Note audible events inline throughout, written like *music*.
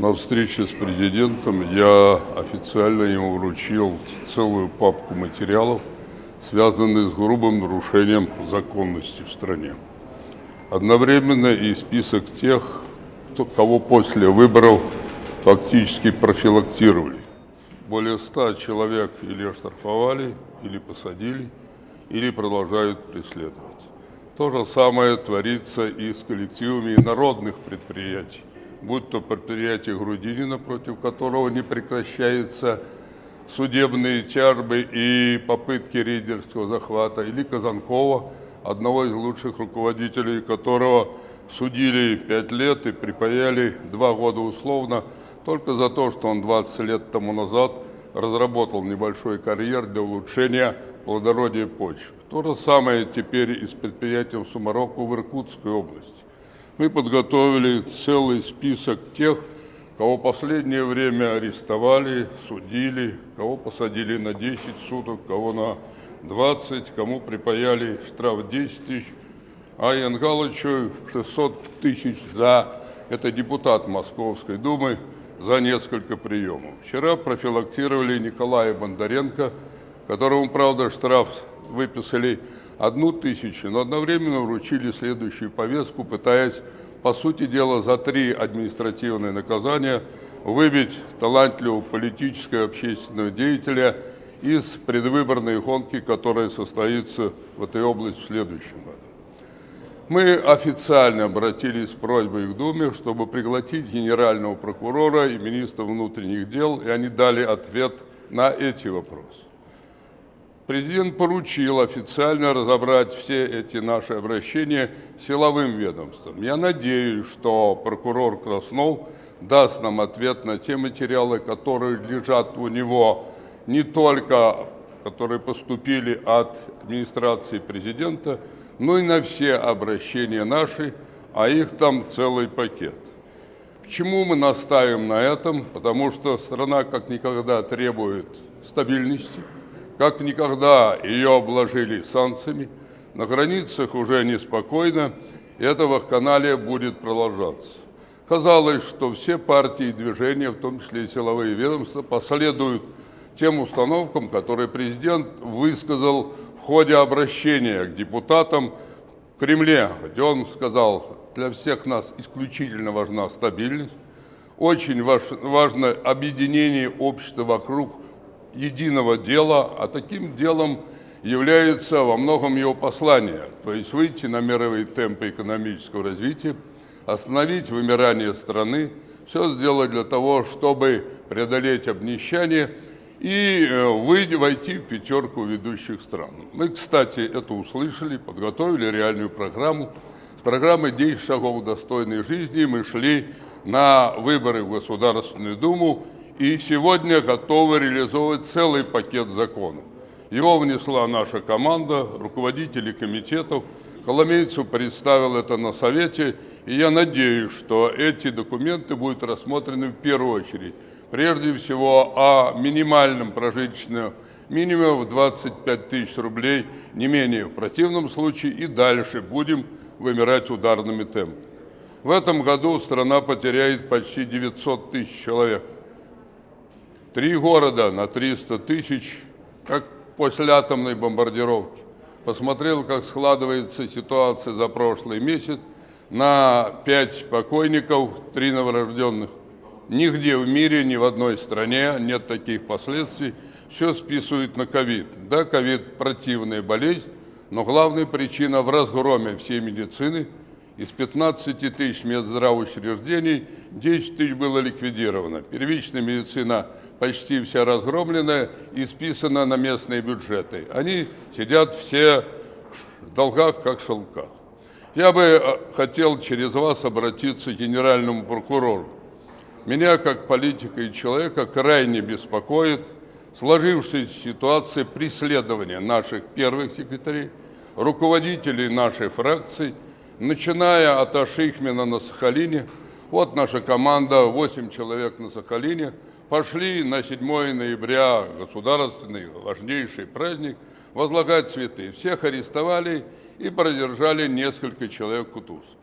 На встрече с президентом я официально ему вручил целую папку материалов, связанных с грубым нарушением законности в стране. Одновременно и список тех, кто, кого после выборов фактически профилактировали. Более ста человек или оштрафовали, или посадили, или продолжают преследовать. То же самое творится и с коллективами народных предприятий, будь то предприятие Грудинина, против которого не прекращается судебные тяжбы и попытки рейдерского захвата, или Казанкова, одного из лучших руководителей которого судили пять лет и припаяли два года условно только за то, что он 20 лет тому назад разработал небольшой карьер для улучшения плодородия почвы. То же самое теперь и с предприятием Сумароку в Иркутской области. Мы подготовили целый список тех, кого последнее время арестовали, судили, кого посадили на 10 суток, кого на 20, кому припаяли штраф 10 тысяч, а Янгалычу 600 тысяч за, это депутат Московской Думы, за несколько приемов. Вчера профилактировали Николая Бондаренко, которому, правда, штраф выписали одну тысячу, но одновременно вручили следующую повестку, пытаясь, по сути дела, за три административные наказания выбить талантливого политического и общественного деятеля из предвыборной гонки, которая состоится в этой области в следующем году. Мы официально обратились с просьбой к Думе, чтобы пригласить генерального прокурора и министра внутренних дел, и они дали ответ на эти вопросы. Президент поручил официально разобрать все эти наши обращения силовым ведомством. Я надеюсь, что прокурор Краснов даст нам ответ на те материалы, которые лежат у него не только, которые поступили от администрации президента, ну и на все обращения наши, а их там целый пакет. Почему мы настаиваем на этом? Потому что страна как никогда требует стабильности, как никогда ее обложили санкциями, на границах уже неспокойно, и это вакханалия будет продолжаться. Казалось, что все партии и движения, в том числе и силовые ведомства, последуют тем установкам, которые президент высказал в ходе обращения к депутатам в Кремле, где он сказал, для всех нас исключительно важна стабильность, очень важно объединение общества вокруг единого дела, а таким делом является во многом его послание, то есть выйти на мировые темпы экономического развития, остановить вымирание страны, все сделать для того, чтобы преодолеть обнищание – и э, войти в пятерку ведущих стран. Мы, кстати, это услышали, подготовили реальную программу. С программой «10 шагов достойной жизни» мы шли на выборы в Государственную Думу и сегодня готовы реализовывать целый пакет законов. Его внесла наша команда, руководители комитетов. Коломейцев представил это на Совете, и я надеюсь, что эти документы будут рассмотрены в первую очередь прежде всего о минимальном прожиточном минимуме в 25 тысяч рублей, не менее. В противном случае и дальше будем вымирать ударными темпами. В этом году страна потеряет почти 900 тысяч человек. Три города на 300 тысяч, как после атомной бомбардировки. Посмотрел, как складывается ситуация за прошлый месяц. На пять покойников, три новорожденных. Нигде в мире, ни в одной стране нет таких последствий. Все списывают на ковид. Да, ковид – противная болезнь, но главная причина в разгроме всей медицины. Из 15 тысяч медздравоучреждений 10 тысяч было ликвидировано. Первичная медицина почти вся разгромленная и списана на местные бюджеты. Они сидят все в долгах, как в шелках. Я бы э, хотел через вас обратиться к генеральному прокурору. Меня, как политика и человека, крайне беспокоит сложившаяся ситуация преследования наших первых секретарей, руководителей нашей фракции, начиная от Ашихмина на Сахалине. Вот наша команда, 8 человек на Сахалине, пошли на 7 ноября, государственный важнейший праздник, возлагать цветы. Всех арестовали и продержали несколько человек в Кутузке.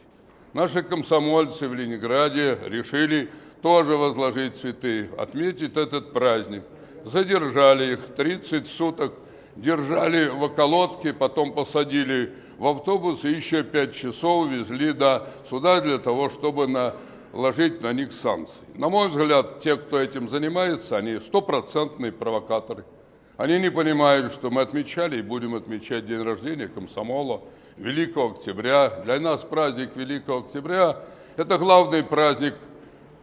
Наши комсомольцы в Ленинграде решили тоже возложить цветы, отметить этот праздник. Задержали их 30 суток, держали в околотке, потом посадили в автобус еще 5 часов везли до суда для того, чтобы наложить на них санкции. На мой взгляд, те, кто этим занимается, они стопроцентные провокаторы. Они не понимают, что мы отмечали и будем отмечать день рождения комсомола Великого Октября. Для нас праздник Великого Октября – это главный праздник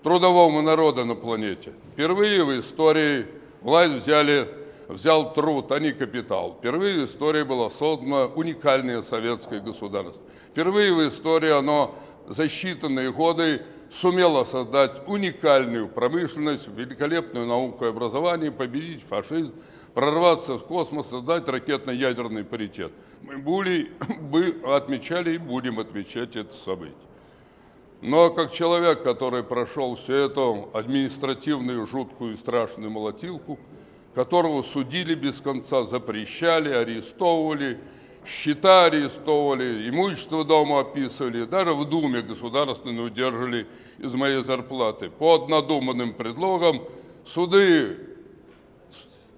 трудового народа на планете. Впервые в истории власть взяли, взял труд, а не капитал. Впервые в истории было создано уникальное советское государство. Впервые в истории оно за считанные годы сумело создать уникальную промышленность, великолепную науку и образование, победить фашизм, прорваться в космос, создать ракетно-ядерный паритет. Мы были, *coughs* бы отмечали и будем отмечать это событие. Но как человек, который прошел всю эту административную, жуткую и страшную молотилку, которого судили без конца, запрещали, арестовывали, счета арестовывали, имущество дома описывали, даже в Думе государственную удержали из моей зарплаты. Под надуманным предлогом суды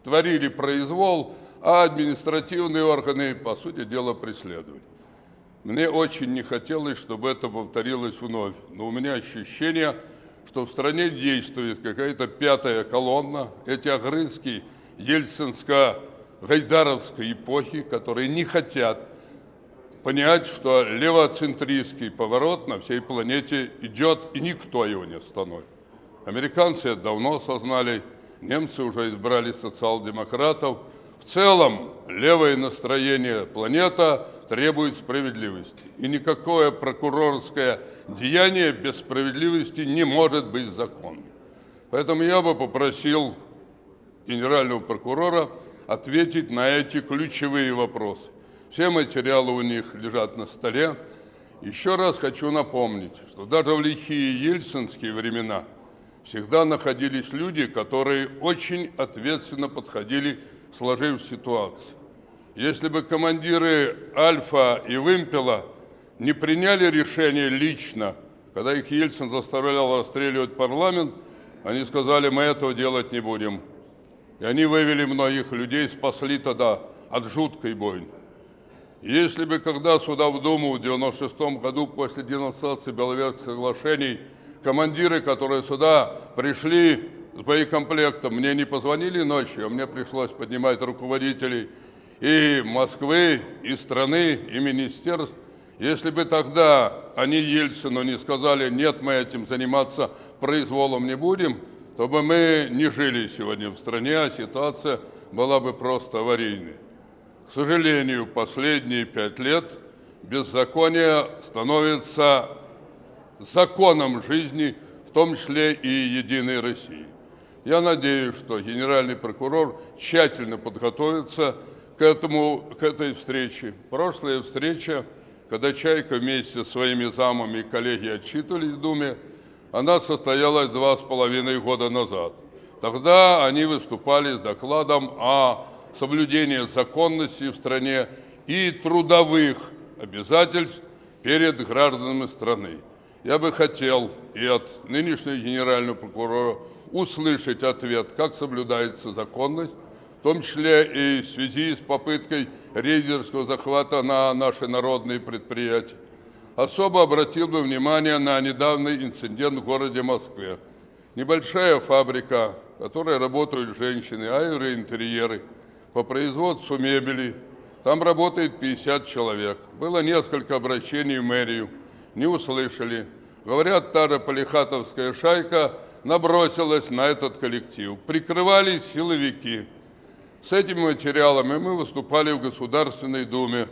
творили произвол, а административные органы, по сути дела, преследовали. Мне очень не хотелось, чтобы это повторилось вновь, но у меня ощущение, что в стране действует какая-то пятая колонна, эти огрызки ельцинско-гайдаровской эпохи, которые не хотят понять, что левоцентристский поворот на всей планете идет, и никто его не остановит. Американцы это давно осознали, немцы уже избрали социал-демократов. В целом, левое настроение планета – требует справедливости. И никакое прокурорское деяние без справедливости не может быть законным. Поэтому я бы попросил генерального прокурора ответить на эти ключевые вопросы. Все материалы у них лежат на столе. Еще раз хочу напомнить, что даже в лихие ельцинские времена всегда находились люди, которые очень ответственно подходили к сложившейся ситуации. Если бы командиры Альфа и Вымпела не приняли решение лично, когда их Ельцин заставлял расстреливать парламент, они сказали, мы этого делать не будем. И они вывели многих людей, спасли тогда от жуткой бойни. Если бы когда сюда в Думу в 96 году после денонсации Беловежских соглашений командиры, которые сюда пришли с боекомплектом, мне не позвонили ночью, а мне пришлось поднимать руководителей и Москвы, и страны, и министерств. Если бы тогда они Ельцину не сказали, нет, мы этим заниматься произволом не будем, то бы мы не жили сегодня в стране, а ситуация была бы просто аварийной. К сожалению, последние пять лет беззаконие становится законом жизни, в том числе и Единой России. Я надеюсь, что генеральный прокурор тщательно подготовится к, этому, к этой встрече. Прошлая встреча, когда Чайка вместе со своими замами и коллеги отчитывались в Думе, она состоялась два с половиной года назад. Тогда они выступали с докладом о соблюдении законности в стране и трудовых обязательств перед гражданами страны. Я бы хотел и от нынешнего генерального прокурора услышать ответ, как соблюдается законность, том числе и в связи с попыткой рейдерского захвата на наши народные предприятия. Особо обратил бы внимание на недавний инцидент в городе Москве. Небольшая фабрика, в которой работают женщины, аэроинтерьеры, по производству мебели. Там работает 50 человек. Было несколько обращений в мэрию, не услышали. Говорят, та же полихатовская шайка набросилась на этот коллектив. Прикрывались силовики – с этими материалами мы выступали в Государственной Думе.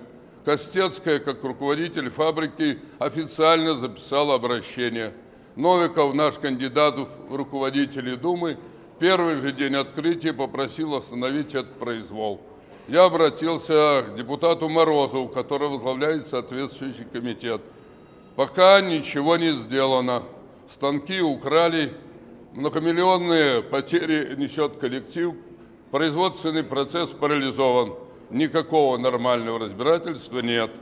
Костецкая, как руководитель фабрики, официально записала обращение. Новиков, наш кандидат в руководители Думы, первый же день открытия попросил остановить этот произвол. Я обратился к депутату Морозову, который возглавляет соответствующий комитет. Пока ничего не сделано. Станки украли, многомиллионные потери несет коллектив, Производственный процесс парализован, никакого нормального разбирательства нет.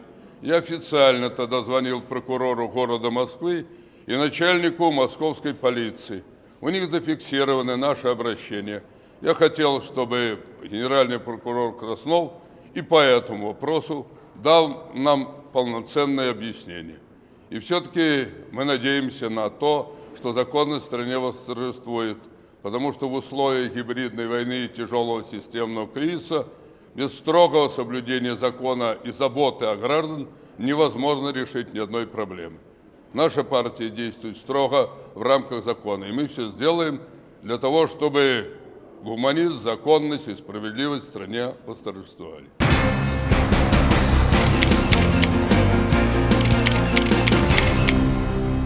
Я официально тогда звонил прокурору города Москвы и начальнику московской полиции. У них зафиксированы наши обращения. Я хотел, чтобы генеральный прокурор Краснов и по этому вопросу дал нам полноценное объяснение. И все-таки мы надеемся на то, что законность в стране восторжествует, потому что в условиях гибридной войны и тяжелого системного кризиса без строгого соблюдения закона и заботы о граждан невозможно решить ни одной проблемы. Наша партия действует строго в рамках закона, и мы все сделаем для того, чтобы гуманизм, законность и справедливость в стране восторжествовали.